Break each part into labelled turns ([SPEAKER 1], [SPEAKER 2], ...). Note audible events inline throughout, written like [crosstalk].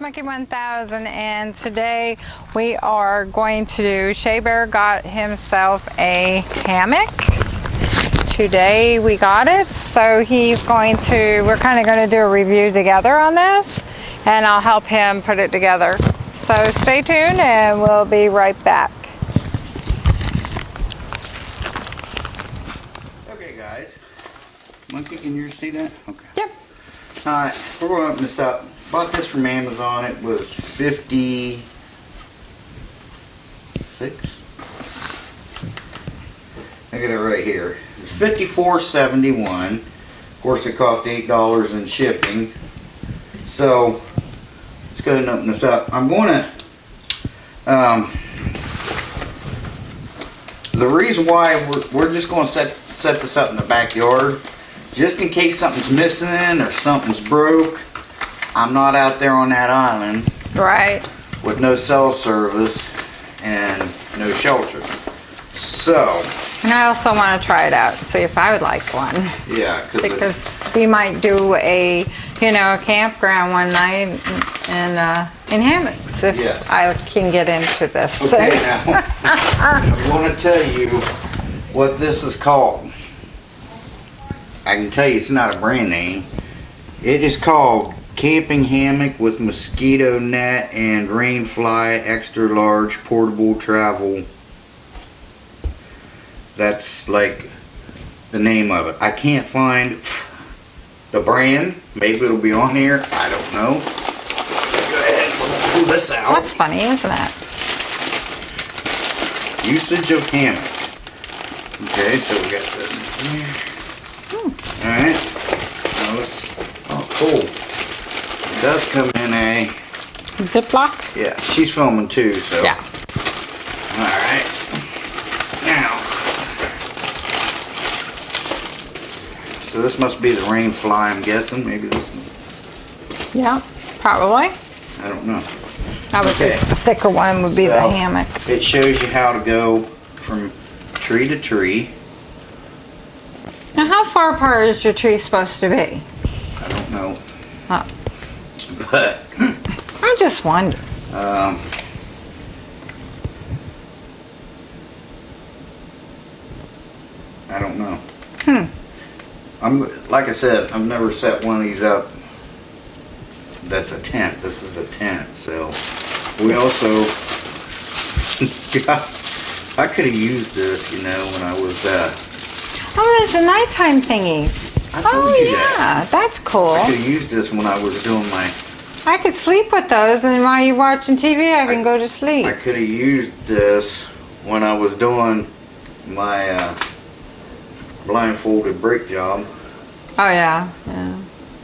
[SPEAKER 1] Monkey 1000 and today we are going to do, Shea Bear got himself a hammock. Today we got it, so he's going to, we're kind of going to do a review together on this and I'll help him put it together. So stay tuned and we'll be right back.
[SPEAKER 2] Okay guys, monkey can you see that? Okay.
[SPEAKER 1] Yep.
[SPEAKER 2] Alright, we're going to open this up. Bought this from Amazon. It was 56. Look at it right here. It's 54.71. Of course, it cost eight dollars in shipping. So let's go ahead and open this up. I'm going to. Um, the reason why we're, we're just going to set set this up in the backyard, just in case something's missing or something's broke. I'm not out there on that island
[SPEAKER 1] Right.
[SPEAKER 2] with no cell service and no shelter. So,
[SPEAKER 1] And I also want to try it out, see if I would like one.
[SPEAKER 2] yeah, cause it-
[SPEAKER 1] we might do a, you know, a campground one night and, uh, in hammocks if
[SPEAKER 2] Yes.
[SPEAKER 1] I can get into this.
[SPEAKER 2] okay now, [laughs] I want to tell you what this is called. I can tell you it's not a brand name. It is called Camping Hammock with Mosquito Net and Rainfly Extra Large Portable Travel. That's like the name of it. I can't find the brand. Maybe it'll be on here. I don't know. Go ahead, pull this out.
[SPEAKER 1] That's funny, isn't it?
[SPEAKER 2] Usage of hammock. Okay, so we got this in here. Hmm. Alright. Now let's, oh cool. It does come in a,
[SPEAKER 1] Ziploc?
[SPEAKER 2] yeah, she's filming too, so.
[SPEAKER 1] Yeah.
[SPEAKER 2] Alright. Now. So this must be the rain fly, I'm guessing. Maybe this, One.
[SPEAKER 1] Yeah, probably.
[SPEAKER 2] I don't know.
[SPEAKER 1] I would
[SPEAKER 2] Okay.
[SPEAKER 1] think the thicker one would be the hammock.
[SPEAKER 2] It shows you how to go from tree to tree.
[SPEAKER 1] Now, how far apart is your tree supposed to be?
[SPEAKER 2] I don't know.
[SPEAKER 1] Huh.
[SPEAKER 2] But,
[SPEAKER 1] I just wonder.
[SPEAKER 2] um, I don't know.
[SPEAKER 1] Hmm.
[SPEAKER 2] I'm, like I said, I've never set one of these up. That's a tent. This is a tent, so we also [laughs] got, I could have used this, you know, when I was, uh,
[SPEAKER 1] Oh, there's a nighttime thingy. Oh,
[SPEAKER 2] you
[SPEAKER 1] yeah,
[SPEAKER 2] that.
[SPEAKER 1] that's cool.
[SPEAKER 2] I could have used this when I was doing my
[SPEAKER 1] I could sleep with those, and while you're watching TV, I can
[SPEAKER 2] I-
[SPEAKER 1] go to sleep.
[SPEAKER 2] I could have used this when I was doing my uh, blindfolded brake job,
[SPEAKER 1] Oh, yeah, yeah.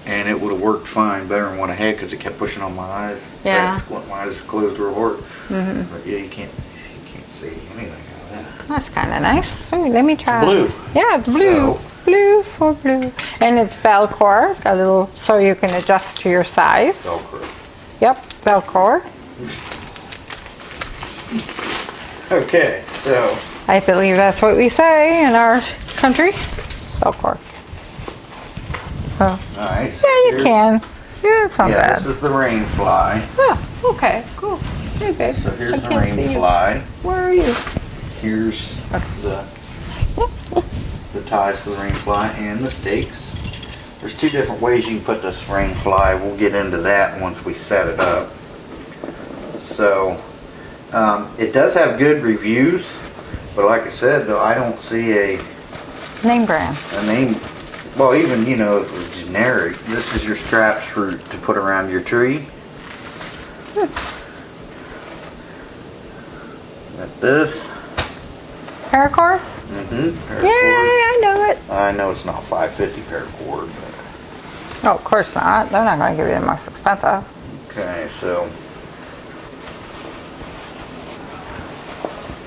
[SPEAKER 2] and it would have worked fine, better than what I had because it kept pushing on my eyes. So
[SPEAKER 1] Yeah.
[SPEAKER 2] to squint my eyes closed real hard.
[SPEAKER 1] Mm -hmm.
[SPEAKER 2] But yeah, you can't, you can't see anything out of that.
[SPEAKER 1] That's kind of nice. Ooh, let me try.
[SPEAKER 2] blue.
[SPEAKER 1] Yeah, it's blue.
[SPEAKER 2] So-
[SPEAKER 1] Blue for blue. And it's Velcro. Got a little, so you can adjust to your size.
[SPEAKER 2] Velcro.
[SPEAKER 1] Yep, Velcro.
[SPEAKER 2] Okay, so
[SPEAKER 1] I believe that's what we say in our country. Velcro. Oh,
[SPEAKER 2] so
[SPEAKER 1] yeah, you
[SPEAKER 2] here's-
[SPEAKER 1] can. Yeah, it's not
[SPEAKER 2] Yeah,
[SPEAKER 1] bad.
[SPEAKER 2] this is the rain fly.
[SPEAKER 1] Oh, okay, cool. Hey, babe.
[SPEAKER 2] So here's
[SPEAKER 1] I
[SPEAKER 2] the rain fly.
[SPEAKER 1] Where are you?
[SPEAKER 2] Here's the [laughs] the ties for the rain fly and the stakes. There's two different ways you can put this rain fly. We'll get into that once we set it up. So um, it does have good reviews, but like I said, though, I don't see a,
[SPEAKER 1] Name brand.
[SPEAKER 2] a name. Well, even you know, if it was generic, this is your straps for to put around your tree. Got this.
[SPEAKER 1] Paracord?
[SPEAKER 2] Mm-hmm.
[SPEAKER 1] Yeah, I know it.
[SPEAKER 2] I know it's not 550 paracord, but
[SPEAKER 1] Oh, of course not. They're not going to give you the most expensive.
[SPEAKER 2] okay, so.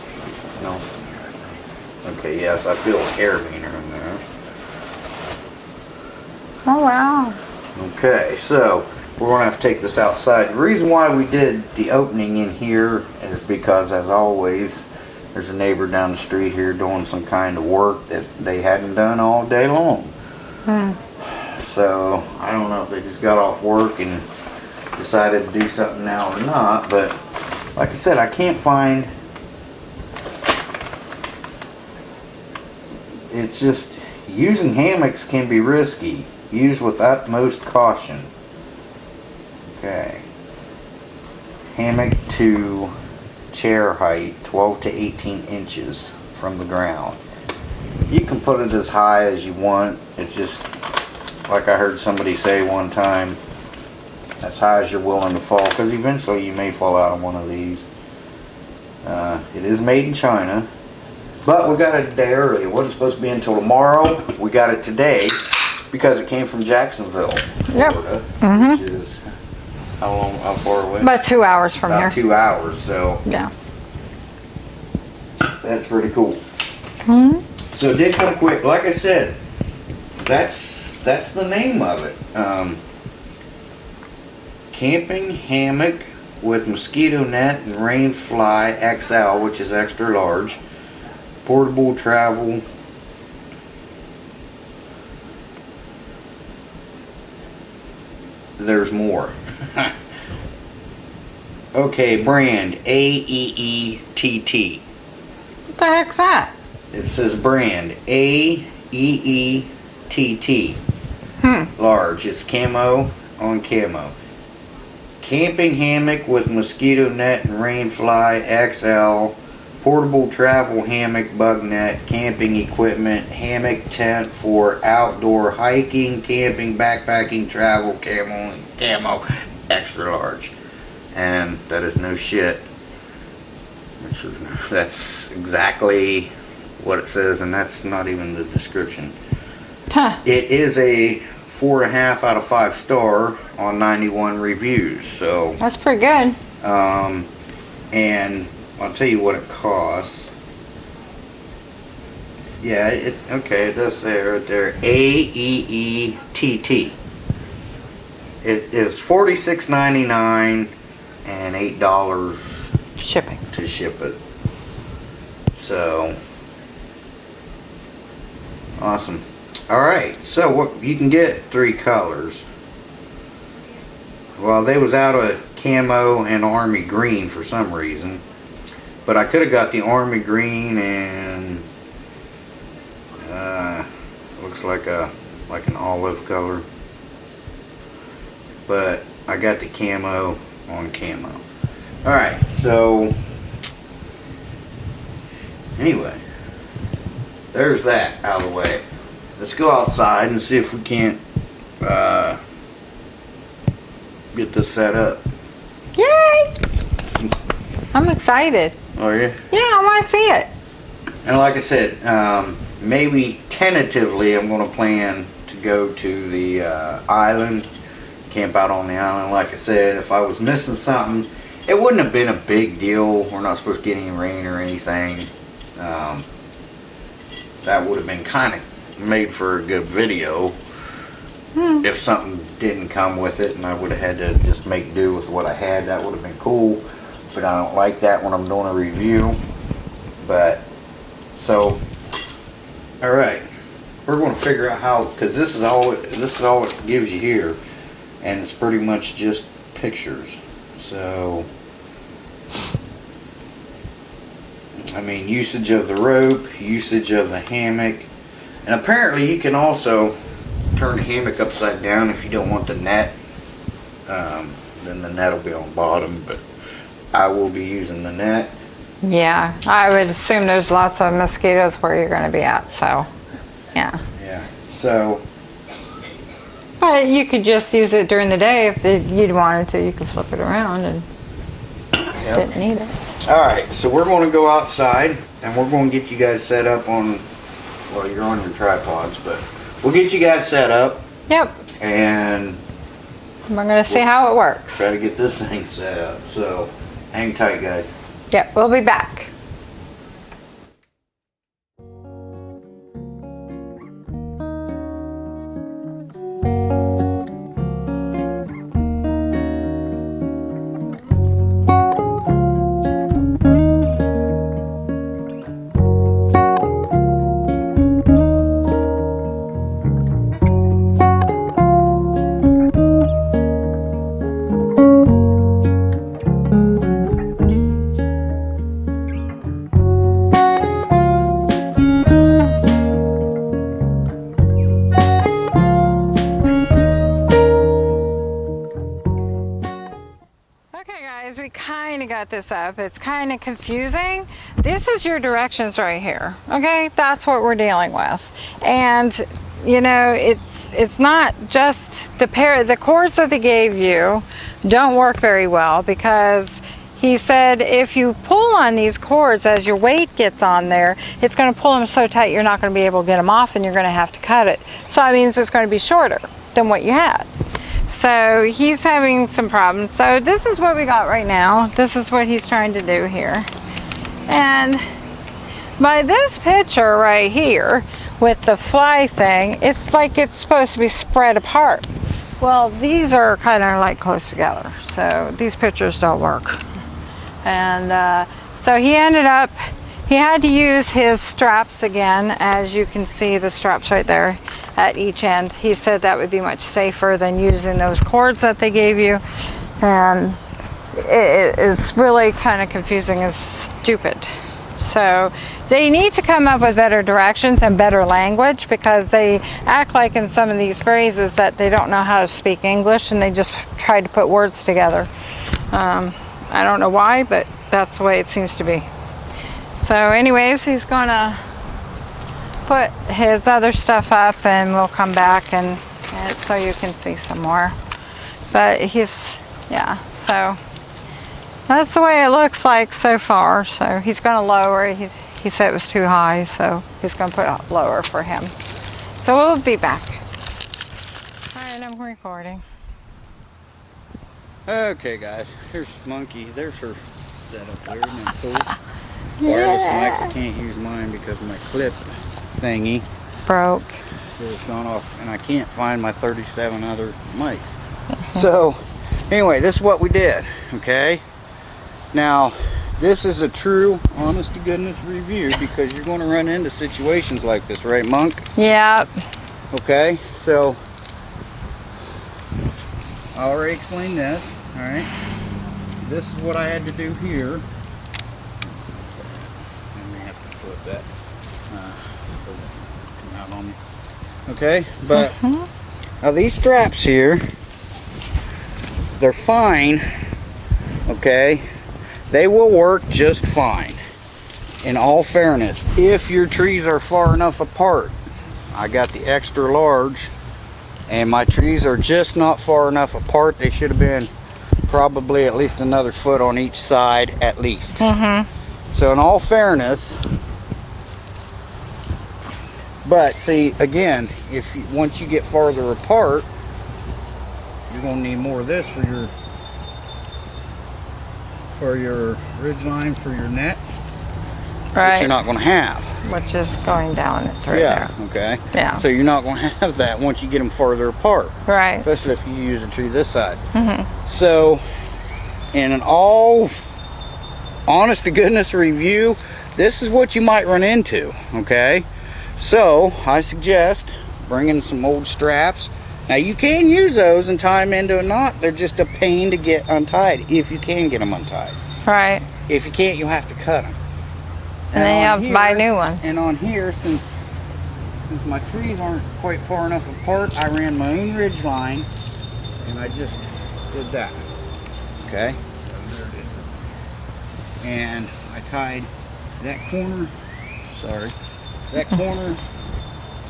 [SPEAKER 2] Should be something else in here, Okay, yes, I feel a carabiner in there.
[SPEAKER 1] Oh, wow.
[SPEAKER 2] Okay, so we're gonna have to take this outside. The reason why we did the opening in here is because, as always, there's a neighbor down the street here doing some kind of work that they hadn't done all day long.
[SPEAKER 1] Hmm.
[SPEAKER 2] So I don't know if they just got off work and decided to do something now or not, but like I said, I can't find. It's just using hammocks can be risky. Use with utmost caution. Okay. Hammock to chair height 12 to 18 inches from the ground. You can put it as high as you want. It's just like I heard somebody say one time as high as you're willing to fall because eventually you may fall out of one of these. Uh, it is made in China, but we got it a day early. It wasn't supposed to be until tomorrow. We got it today because it came from Jacksonville, Florida,
[SPEAKER 1] Yep.
[SPEAKER 2] Florida,
[SPEAKER 1] Mhm.
[SPEAKER 2] which is how long, how far away?
[SPEAKER 1] About two hours from
[SPEAKER 2] About
[SPEAKER 1] here.
[SPEAKER 2] two hours. So
[SPEAKER 1] Yeah.
[SPEAKER 2] that's pretty cool.
[SPEAKER 1] Hmm?
[SPEAKER 2] So it did come quick. Like I said, that's that's the name of it. Um, camping hammock with mosquito net and rain fly XL, which is extra large. Portable travel. There's more. [laughs] okay, brand A E E T T.
[SPEAKER 1] What the heck's that?
[SPEAKER 2] It says brand A E E T T.
[SPEAKER 1] Hmm.
[SPEAKER 2] Large. It's camo on camo. Camping hammock with mosquito net and rain fly XL. Portable travel hammock, bug net, camping equipment, hammock tent for outdoor hiking, camping, backpacking, travel, camo, camo, extra large. And that is no shit. Which is, [laughs] that's exactly what it says, and that's not even the description.
[SPEAKER 1] Huh.
[SPEAKER 2] It is a four and a half out of five star on 91 reviews. So,
[SPEAKER 1] That's pretty good.
[SPEAKER 2] um, and I'll tell you what it costs. Yeah, it okay. It does say right there A E E T T. It is forty six ninety nine and eight dollars
[SPEAKER 1] Shipping.
[SPEAKER 2] to ship it. So awesome. All right, so what you can get three colors. Well, they was out of camo and army green for some reason, but I could have got the army green and uh, looks like a like an olive color. But I got the camo on camo. All right, so anyway, there's that out of the way. Let's go outside and see if we can't uh, get this set up.
[SPEAKER 1] I'm excited.
[SPEAKER 2] Oh yeah.
[SPEAKER 1] Yeah, I want to see it.
[SPEAKER 2] And like I said, um, maybe tentatively I'm going to plan to go to the uh, island, camp out on the island. Like I said, if I was missing something, it wouldn't have been a big deal. We're not supposed to get any rain or anything. Um, that would have been kind of made for a good video
[SPEAKER 1] Hmm.
[SPEAKER 2] if something didn't come with it and I would have had to just make do with what I had. That would have been cool. But I don't like that when I'm doing a review. But so, all right, we're going to figure out how because this is all this is all it gives you here, and it's pretty much just pictures. So, I mean, usage of the rope, usage of the hammock, and apparently you can also turn the hammock upside down if you don't want the net. Um, then the net will be on bottom, but I will be using the net.
[SPEAKER 1] Yeah, I would assume there's lots of mosquitoes where you're going to be at, so yeah.
[SPEAKER 2] Yeah. So,
[SPEAKER 1] But you could just use it during the day if you'd wanted to. You could flip it around and
[SPEAKER 2] yep.
[SPEAKER 1] didn't need it.
[SPEAKER 2] All right, so we're going to go outside and we're going to get you guys set up on, well, you're on your tripods, but we'll get you guys set up
[SPEAKER 1] Yep,
[SPEAKER 2] and
[SPEAKER 1] we're going to see how it works.
[SPEAKER 2] try to get this [laughs] thing set up. So, hang tight, guys.
[SPEAKER 1] Yep, we'll be back. Up. It's kind of confusing. This is your directions right here. Okay, that's what we're dealing with. And you know, it's it's not just the pair the cords that they gave you don't work very well because he said if you pull on these cords as your weight gets on there, it's going to pull them so tight you're not going to be able to get them off and you're going to have to cut it. So that means it's going to be shorter than what you had. So he's having some problems. So this is what we got right now. This is what he's trying to do here. And by this picture right here with the fly thing, it's like it's supposed to be spread apart. Well, these are kind of like close together. So these pictures don't work. And uh, so he ended up, he had to use his straps again, as you can see the straps right there at each end. He said that would be much safer than using those cords that they gave you. And it is really kind of confusing and stupid. So they need to come up with better directions and better language because they act like in some of these phrases that they don't know how to speak English and they just try to put words together. Um, I don't know why, but that's the way it seems to be. So anyways, he's gonna put his other stuff up and we'll come back and, and so you can see some more. But he's, yeah, so that's the way it looks like so far. So he's gonna lower it. He's, he said it was too high, so he's gonna put it lower for him. So we'll be back. All right, I'm recording.
[SPEAKER 2] Okay guys, here's Monkey. There's her setup there. Isn't that [laughs] cool? Wireless mics, I can't use mine because my clip thingy
[SPEAKER 1] Broke.
[SPEAKER 2] It's gone off and I can't find my 37 other mics. [laughs] so anyway, this is what we did, okay? Now, this is a true, honest to goodness review because you're going to run into situations like this, right Monk?
[SPEAKER 1] Yep.
[SPEAKER 2] Okay, so I already explained this, all right? This is what I had to do here. I may have that uh, so come out on me. Okay, but now these straps here, they're fine, okay? They will work just fine, in all fairness, if your trees are far enough apart. I got the extra large and my trees are just not far enough apart. They should have been probably at least another foot on each side at least.
[SPEAKER 1] Mm-hmm.
[SPEAKER 2] So in all fairness, but see again, if you, once you get farther apart, you're gonna need more of this for your for your ridge line for your net, which you're not gonna have.
[SPEAKER 1] Which is going down it through
[SPEAKER 2] yeah. Okay.
[SPEAKER 1] Yeah.
[SPEAKER 2] So you're not gonna have that once you get them farther apart.
[SPEAKER 1] Right.
[SPEAKER 2] especially if you use a tree this side.
[SPEAKER 1] Mm-hmm.
[SPEAKER 2] So, in an all honest to goodness review, this is what you might run into, okay? So, I suggest bringing some old straps. Now, you can use those and tie them into a knot. They're just a pain to get untied, if you can get them untied.
[SPEAKER 1] Right.
[SPEAKER 2] If you can't, you'll have to cut them.
[SPEAKER 1] And then you have to buy a new one.
[SPEAKER 2] And on here, since since my trees aren't quite far enough apart, I ran my own ridge line, and I just did that. Okay. So there it is. And I tied that corner. Sorry, that corner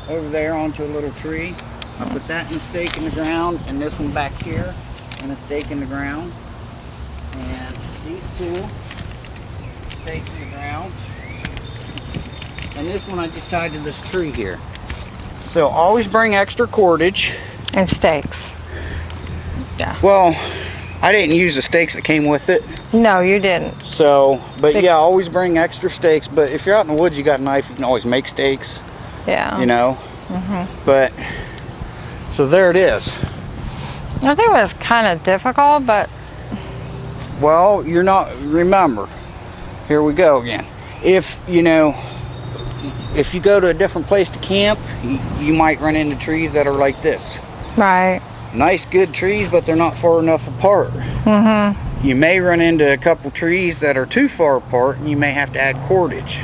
[SPEAKER 2] over there onto a little tree. I put that in a stake in the ground, and this one back here in a stake in the ground. And these two stakes in the ground. And this one I just tied to this tree here. So always bring extra cordage.
[SPEAKER 1] And stakes. Yeah.
[SPEAKER 2] Well, I didn't use the stakes that came with it.
[SPEAKER 1] No, you didn't.
[SPEAKER 2] So, but
[SPEAKER 1] Big-
[SPEAKER 2] yeah, always bring extra stakes. But if you're out in the woods, you got a knife, you can always make stakes,
[SPEAKER 1] Yeah.
[SPEAKER 2] you know. Mhm. But, so there it is.
[SPEAKER 1] I think it was kind of difficult, but
[SPEAKER 2] Well, you're not, remember, here we go again. If, you know, if you go to a different place to camp, you, you might run into trees that are like this.
[SPEAKER 1] right.
[SPEAKER 2] nice good trees but they're not far enough apart
[SPEAKER 1] Mm-hmm.
[SPEAKER 2] You may run into a couple trees that are too far apart and you may have to add cordage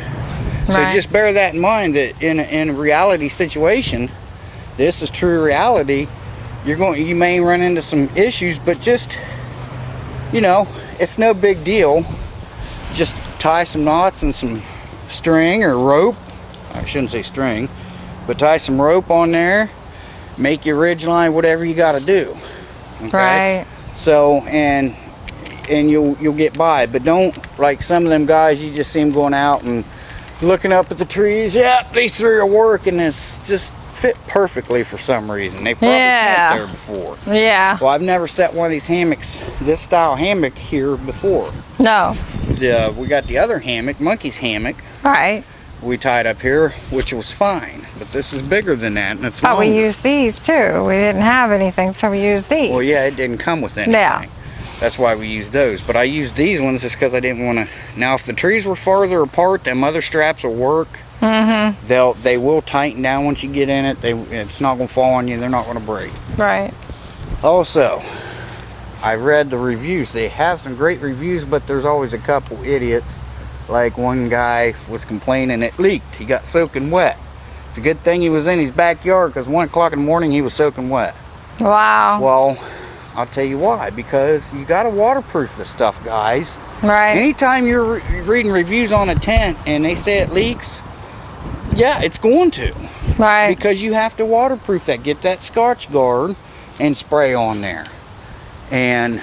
[SPEAKER 2] so just bear that in mind that in a, in a reality situation this is true reality you're going you may run into some issues but just you know it's no big deal just tie some knots and some string or rope. I shouldn't say string, but tie some rope on there. Make your ridge line, whatever you got to do. Okay?
[SPEAKER 1] Right.
[SPEAKER 2] So and and you'll you'll get by, but don't like some of them guys. You just see them going out and looking up at the trees. Yeah, these three are working. It's just fit perfectly for some reason. They probably
[SPEAKER 1] Yeah.
[SPEAKER 2] there before.
[SPEAKER 1] Yeah.
[SPEAKER 2] Well, I've never set one of these hammocks, this style hammock here before.
[SPEAKER 1] No.
[SPEAKER 2] The, we got the other hammock, monkey's hammock,
[SPEAKER 1] Right.
[SPEAKER 2] we tied up here, which was fine. But this is bigger than that, and it's
[SPEAKER 1] But we used these too. We didn't have anything, so we used these.
[SPEAKER 2] Well, yeah, it didn't come with anything.
[SPEAKER 1] Yeah.
[SPEAKER 2] That's why we use those. But I used these ones just because I didn't want to. Now, if the trees were farther apart, them other straps will work.
[SPEAKER 1] Mm-hmm.
[SPEAKER 2] They'll they will tighten down once you get in it. They it's not gonna fall on you. They're not gonna break.
[SPEAKER 1] Right.
[SPEAKER 2] Also, I read the reviews. They have some great reviews, but there's always a couple idiots. Like one guy was complaining it leaked. He got soaking wet. It's a good thing he was in his backyard because one o'clock in the morning he was soaking wet.
[SPEAKER 1] Wow.
[SPEAKER 2] Well, I'll tell you why. Because you got to waterproof the stuff, guys.
[SPEAKER 1] right.
[SPEAKER 2] Anytime you're re- reading reviews on a tent and they say it leaks, yeah, it's going to.
[SPEAKER 1] Right.
[SPEAKER 2] Because you have to waterproof that. Get that Scotchgard and spray on there. And,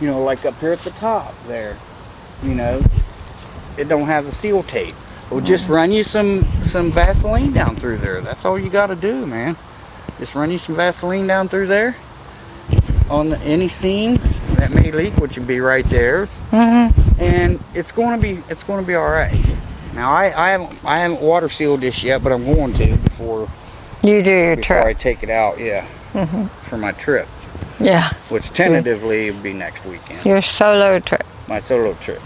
[SPEAKER 2] you know, like up here at the top there, you know, it don't have the seal tape. Well, just run you some, some Vaseline down through there. That's all you got to do, man. Just run you some Vaseline down through there on the, any seam that may leak, which would be right there
[SPEAKER 1] Mm-hmm.
[SPEAKER 2] and it's going to be it's going to be all right. Now I I haven't I haven't water sealed this yet, but I'm going to before
[SPEAKER 1] You do your
[SPEAKER 2] before I take it out. Yeah,
[SPEAKER 1] mm -hmm.
[SPEAKER 2] for my trip,
[SPEAKER 1] Yeah.
[SPEAKER 2] which tentatively will be next weekend,
[SPEAKER 1] Your solo trip.
[SPEAKER 2] my solo trip.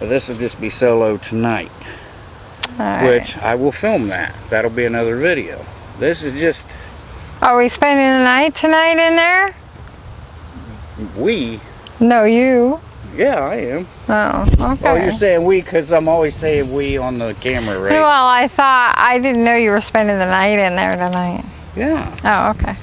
[SPEAKER 2] But this will just be solo tonight,
[SPEAKER 1] right.
[SPEAKER 2] which I will film that. That'll be another video. This is just
[SPEAKER 1] Are we spending the night tonight in there?
[SPEAKER 2] We.
[SPEAKER 1] No, you.
[SPEAKER 2] Yeah, I am.
[SPEAKER 1] Oh, okay.
[SPEAKER 2] Oh, you're saying we because I'm always saying we on the camera, right?
[SPEAKER 1] Well, I thought I didn't know you were spending the night in there tonight.
[SPEAKER 2] Yeah,
[SPEAKER 1] Oh, okay.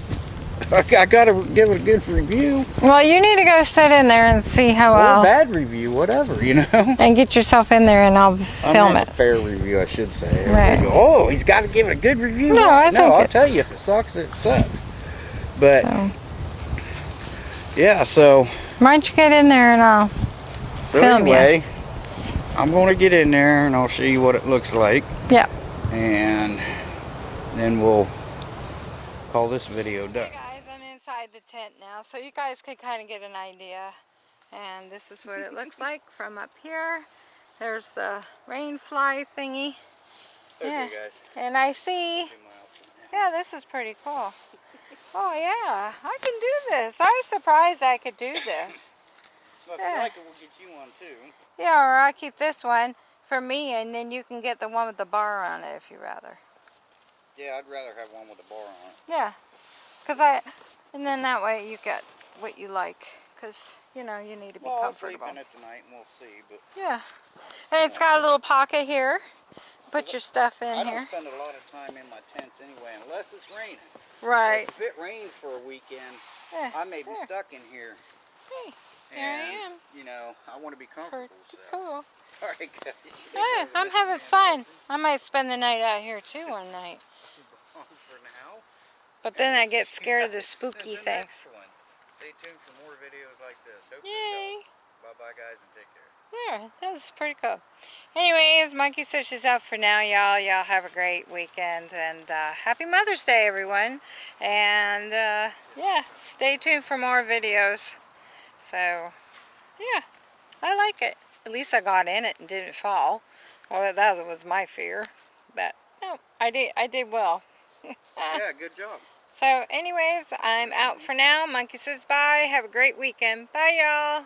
[SPEAKER 2] I, I gotta give it a good review.
[SPEAKER 1] Well, you need to go sit in there and see how
[SPEAKER 2] or a
[SPEAKER 1] well,
[SPEAKER 2] bad review, whatever, you know. [laughs]
[SPEAKER 1] and get yourself in there, and I'll
[SPEAKER 2] I
[SPEAKER 1] film it.
[SPEAKER 2] fair review, I should say.
[SPEAKER 1] Right.
[SPEAKER 2] Go, oh, he's got to give it a good review.
[SPEAKER 1] No, I
[SPEAKER 2] no,
[SPEAKER 1] think
[SPEAKER 2] I'll tell you, if it sucks, it sucks. But
[SPEAKER 1] So,
[SPEAKER 2] yeah, so,
[SPEAKER 1] why don't you get in there and I'll
[SPEAKER 2] so
[SPEAKER 1] Film ya.
[SPEAKER 2] anyway, I'm going to get in there and I'll show you what it looks like.
[SPEAKER 1] Yep.
[SPEAKER 2] And then we'll call this video done.
[SPEAKER 1] Hey guys, I'm inside the tent now, so you guys can kind of get an idea. And this is what it looks like from up here. There's the rain fly thingy. Yeah.
[SPEAKER 2] guys.
[SPEAKER 1] And I see, yeah, this is pretty cool. Oh yeah, I can do this. I was surprised I could do this.
[SPEAKER 2] Well, if
[SPEAKER 1] Yeah.
[SPEAKER 2] you like it, we'll get you one too.
[SPEAKER 1] Yeah, or I'll keep this one for me and then you can get the one with the bar on it if you rather.
[SPEAKER 2] Yeah, I'd rather have one with a bar on it.
[SPEAKER 1] Yeah, because I, and then that way you get what you like. Because, you know, you need to be
[SPEAKER 2] Well, I'll sleep
[SPEAKER 1] comfortable.
[SPEAKER 2] in it tonight and we'll see. But
[SPEAKER 1] Yeah. And it's got a little pocket here. Put your stuff in
[SPEAKER 2] I don't
[SPEAKER 1] here.
[SPEAKER 2] spend a lot of time in my tents anyway, unless it's raining.
[SPEAKER 1] Right.
[SPEAKER 2] If it rains for a weekend,
[SPEAKER 1] Yeah,
[SPEAKER 2] I may be stuck in here.
[SPEAKER 1] Hey, here I am.
[SPEAKER 2] You know, I want to be comfortable.
[SPEAKER 1] Pretty
[SPEAKER 2] so.
[SPEAKER 1] cool. [laughs]
[SPEAKER 2] All right, guys.
[SPEAKER 1] Yeah, I'm having fun. I might spend the night out here too one night.
[SPEAKER 2] For [laughs] now.
[SPEAKER 1] But then I get scared of the spooky things.
[SPEAKER 2] Stay tuned for more videos like this. Hope
[SPEAKER 1] Yay.
[SPEAKER 2] Bye bye, guys, and take care.
[SPEAKER 1] Yeah, that's pretty cool. Anyways, Monkey Sush is out for now, y'all. Y'all have a great weekend and uh, happy Mother's Day, everyone. And uh, yeah, stay tuned for more videos. So, yeah, I like it. At least I got in it and didn't fall. Well, that was my fear. But no, I did. I did well. [laughs]
[SPEAKER 2] yeah, good job.
[SPEAKER 1] So, anyways, I'm out for now. Monkey says bye. Have a great weekend. Bye, y'all.